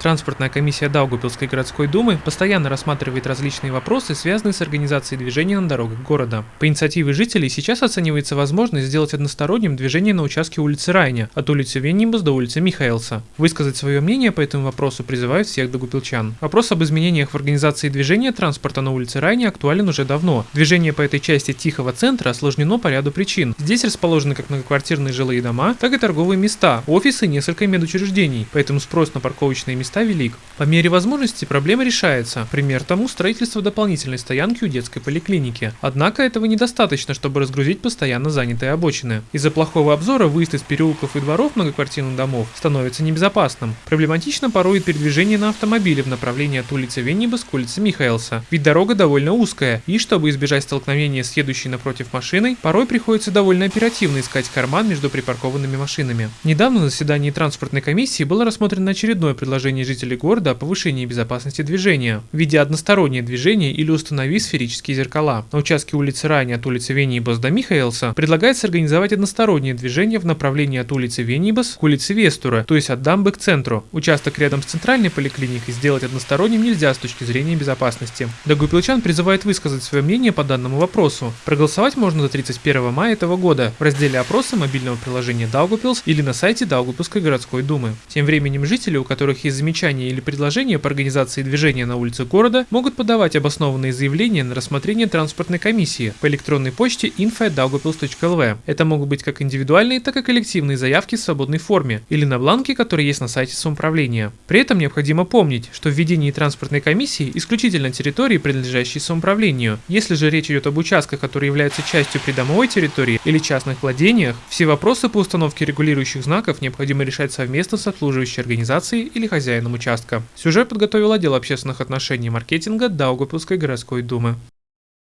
Транспортная комиссия Даугупилской городской думы постоянно рассматривает различные вопросы, связанные с организацией движения на дорогах города. По инициативе жителей сейчас оценивается возможность сделать односторонним движение на участке улицы Райня от улицы Веннибус до улицы Михаэлса. Высказать свое мнение по этому вопросу призывают всех догупилчан. Вопрос об изменениях в организации движения транспорта на улице Райня актуален уже давно. Движение по этой части Тихого центра осложнено по ряду причин. Здесь расположены как многоквартирные жилые дома, так и торговые места, офисы и несколько медучреждений, поэтому спрос на парковочные места места велик. По мере возможности проблема решается. Пример тому строительство дополнительной стоянки у детской поликлиники. Однако этого недостаточно, чтобы разгрузить постоянно занятые обочины. Из-за плохого обзора выезд из переулков и дворов многоквартирных домов становится небезопасным. Проблематично порой передвижение на автомобиле в направлении от улицы Веннибас к улице Михаэлса. Ведь дорога довольно узкая, и чтобы избежать столкновения с едущей напротив машиной, порой приходится довольно оперативно искать карман между припаркованными машинами. Недавно на заседании транспортной комиссии было рассмотрено очередное предложение требований жителей города о повышении безопасности движения, введя одностороннее движение или установив сферические зеркала. На участке улицы Рани от улицы Венибас до Михаэлса предлагается организовать одностороннее движение в направлении от улицы Венибас к улице Вестура, то есть от дамбы к центру. Участок рядом с центральной поликлиникой сделать односторонним нельзя с точки зрения безопасности. Дагупилчан призывает высказать свое мнение по данному вопросу. Проголосовать можно до 31 мая этого года в разделе опроса мобильного приложения Даугупилс или на сайте Даугупилской городской думы. Тем временем жители, у которых есть замечания или предложения по организации движения на улице города, могут подавать обоснованные заявления на рассмотрение транспортной комиссии по электронной почте info.daugavpils.lv. Это могут быть как индивидуальные, так и коллективные заявки в свободной форме или на бланке, который есть на сайте самоуправления. При этом необходимо помнить, что введение транспортной комиссии исключительно территории, принадлежащей самоуправлению. Если же речь идет об участках, которые являются частью придомовой территории или частных владениях, все вопросы по установке регулирующих знаков необходимо решать совместно с обслуживающей организацией или хозяином участка. Сюжет подготовил отдел общественных отношений и маркетинга Даугавпилской городской думы.